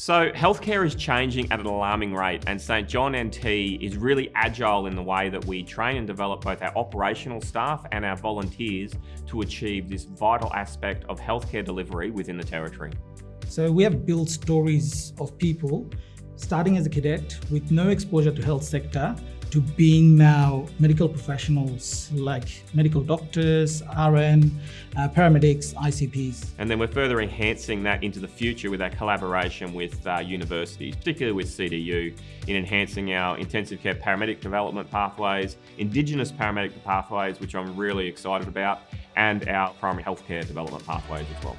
So healthcare is changing at an alarming rate and St John NT is really agile in the way that we train and develop both our operational staff and our volunteers to achieve this vital aspect of healthcare delivery within the Territory. So we have built stories of people starting as a cadet with no exposure to health sector to being now medical professionals like medical doctors, RN, uh, paramedics, ICPs. And then we're further enhancing that into the future with our collaboration with uh, universities, particularly with CDU, in enhancing our intensive care paramedic development pathways, Indigenous paramedic pathways, which I'm really excited about, and our primary healthcare development pathways as well.